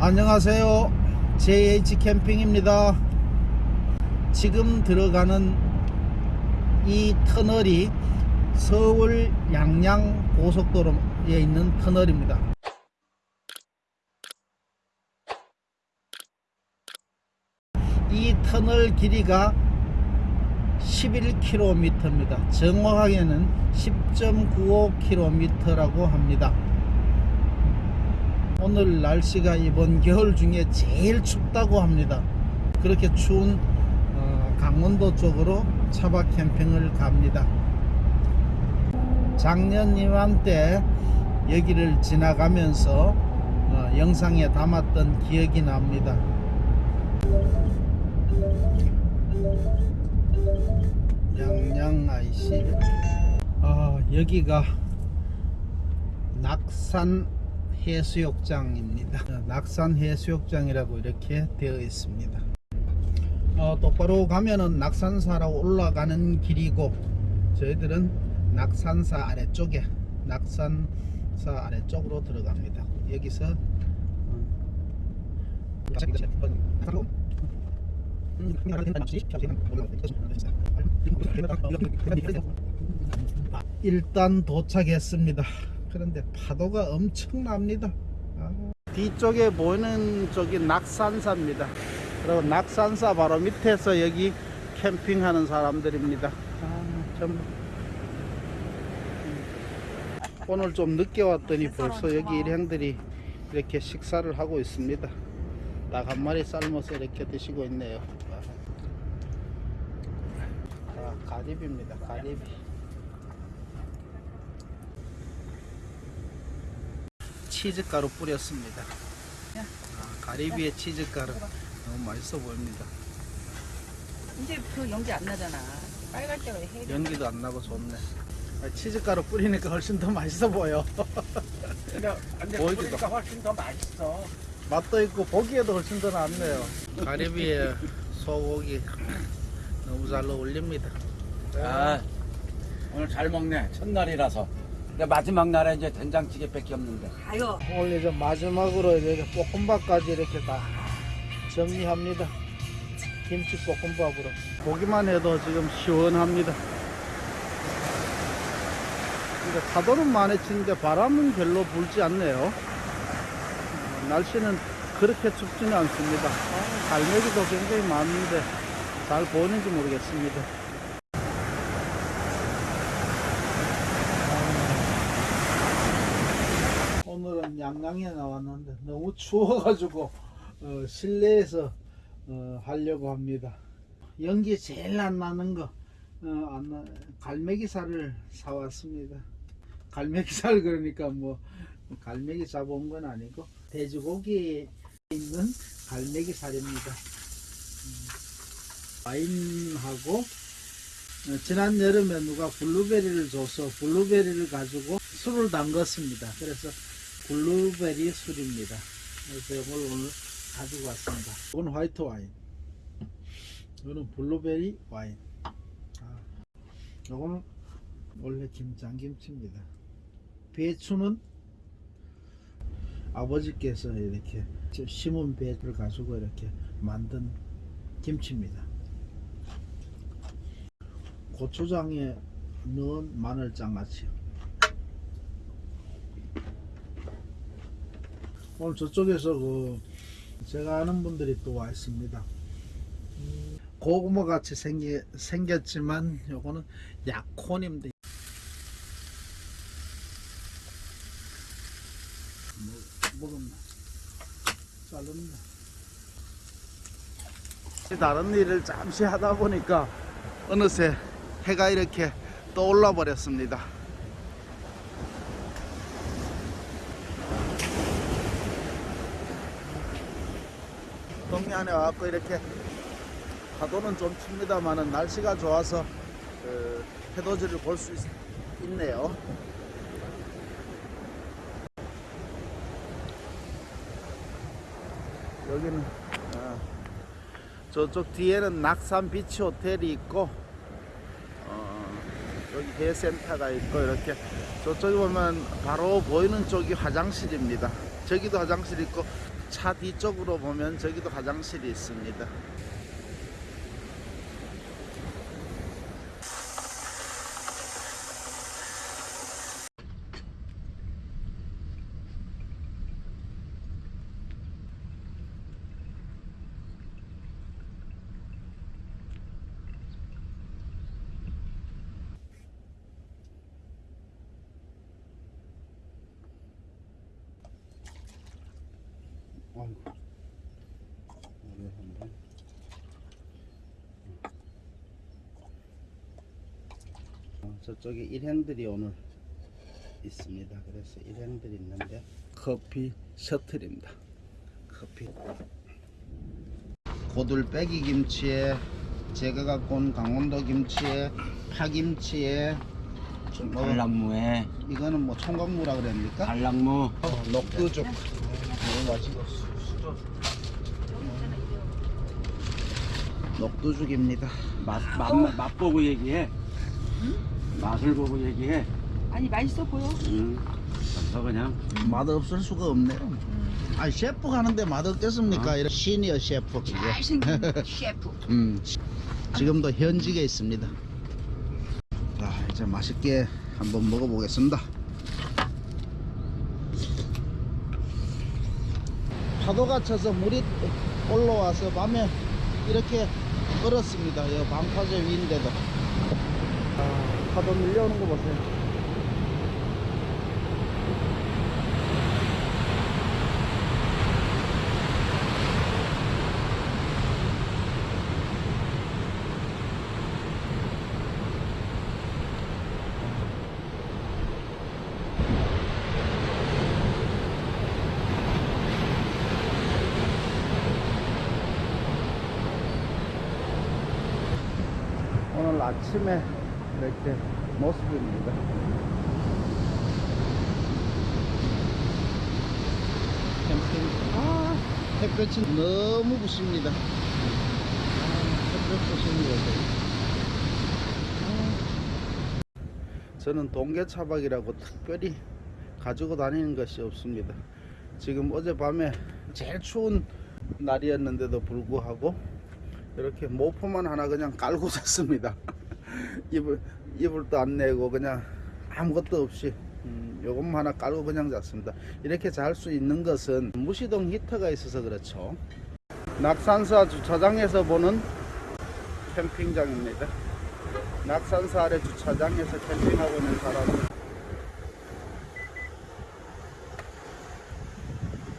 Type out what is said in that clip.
안녕하세요. JH 캠핑입니다. 지금 들어가는 이 터널이 서울 양양 고속도로에 있는 터널입니다. 이 터널 길이가 11km입니다. 정확하게는 10.95km라고 합니다 오늘 날씨가 이번 겨울 중에 제일 춥다고 합니다. 그렇게 추운 어, 강원도 쪽으로 차박 캠핑을 갑니다. 작년 이맘때 여기를 지나가면서 어, 영상에 담았던 기억이 납니다. 양양 IC 아 여기가 낙산 해수욕장입니다. 낙산 해수욕장이라고 이렇게 되어 있습니다. 어, 똑바로 가면은 낙산사로 올라가는 길이고 저희들은 낙산사 아래쪽에 낙산사 아래쪽으로 들어갑니다. 여기서 일단 도착했습니다. 그런데 파도가 엄청납니다. 아, 뒤쪽에 보이는 저기 낙산사입니다. 그리고 낙산사 바로 밑에서 여기 캠핑하는 사람들입니다. 아, 좀 오늘 좀 늦게 왔더니 벌써 여기 일행들이 이렇게 식사를 하고 있습니다. 딱 한 마리 삶아서 이렇게 드시고 있네요. 아, 가리비입니다. 가리비. 치즈가루 뿌렸습니다. 아, 가리비에 치즈가루 너무 맛있어 보입니다. 이제 그 연기 안 나잖아. 빨갈 때가 해. 연기도 안 나고 좋네. 아, 치즈가루 뿌리니까 훨씬 더 맛있어 보여. 근데, 근데 보이기도. 보니까 훨씬 더 맛있어. 맛도 있고 보기에도 훨씬 더 낫네요. 가리비에 소고기 너무 잘 어울립니다. 아, 오늘 잘 먹네. 첫날이라서. 마지막 날에 이제 된장찌개밖에 없는데. 아유. 오늘 이제 마지막으로 이렇게 볶음밥까지 이렇게 다 정리합니다. 김치 볶음밥으로. 보기만 해도 지금 시원합니다. 근데 파도는 많이 치는데 바람은 별로 불지 않네요. 어, 날씨는 그렇게 춥지는 않습니다. 아, 갈매기도 굉장히 많은데 잘 보이는지 모르겠습니다. 오늘은 양양에 나왔는데 너무 추워가지고 어, 실내에서 어, 하려고 합니다. 연기 제일 안 나는 거 어, 안 나, 갈매기살을 사왔습니다. 갈매기살 그러니까 뭐 갈매기 잡아온 건 아니고 돼지고기에 있는 갈매기살입니다. 음, 와인하고 어, 지난 여름에 누가 블루베리를 줘서 블루베리를 가지고 술을 담갔습니다. 그래서 블루베리 술입니다. 그래서 이걸 오늘 가지고 왔습니다. 이건 화이트 와인. 이거는 블루베리 와인. 아, 이거는 원래 김장김치입니다. 배추는 아버지께서 이렇게 저 심은 배를 가지고 이렇게 만든 김치입니다. 고추장에 넣은 마늘장아찌. 오늘 저쪽에서 그 제가 아는 분들이 또 와 있습니다. 음, 고구마 같이 생기, 생겼지만 요거는 약혼입니다. 뭐, 먹었나? 자릅니다. 다른 일을 잠시 하다 보니까 어느새 해가 이렇게 떠올라 버렸습니다. 동네 안에 와갖고 이렇게 파도는 좀 칩니다만은 날씨가 좋아서 그 해돋이를 볼 수 있네요. 여기는 아, 저쪽 뒤에는 낙산 비치 호텔이 있고 어, 여기 대센터가 있고 이렇게 저쪽에 보면 바로 보이는 쪽이 화장실입니다. 저기도 화장실 있고 차 뒤쪽으로 보면 저기도 화장실이 있습니다. 아이고. 어려운데. 어, 저쪽에 일행들이 오늘 있습니다. 그래서 일행들이 있는데 커피 셔틀입니다. 커피. 고들빼기 김치에 제가 갖고 온 강원도 김치에 파김치에 뭐, 달랑무에 이거는 뭐 총각무라 그럽니까? 달랑무 어, 녹두죽. 맛있어. 녹두죽입니다. 맛, 맛, 맛 보고 얘기해 맛을 보고 얘기해 아니 맛있어 보여. 응. 그래서 그냥 맛 없을 수가 없네요. 아 셰프 가는데 맛 없겠습니까? 이런 시니어 셰프. 잘생긴 셰프. 음, 지금도 현직에 있습니다. 자, 이제 맛있게 한번 먹어보겠습니다. 파도가 쳐서 물이 올라와서 밤에 이렇게 얼었습니다. 이 방파제 위인데도. 아, 파도 밀려오는 거 보세요. 오늘 아침에 이렇게 모습입니다. 아, 햇볕이 너무 부십니다. 아. 저는 동계차박이라고 특별히 가지고 다니는 것이 없습니다. 지금 어젯밤에 제일 추운 날이었는데도 불구하고 이렇게 모포만 하나 그냥 깔고 잤습니다. 이불 이불도 안 내고 그냥 아무것도 없이 음, 요것만 하나 깔고 그냥 잤습니다. 이렇게 잘 수 있는 것은 무시동 히터가 있어서 그렇죠. 낙산사 주차장에서 보는 캠핑장입니다. 낙산사 아래 주차장에서 캠핑하고 있는 사람들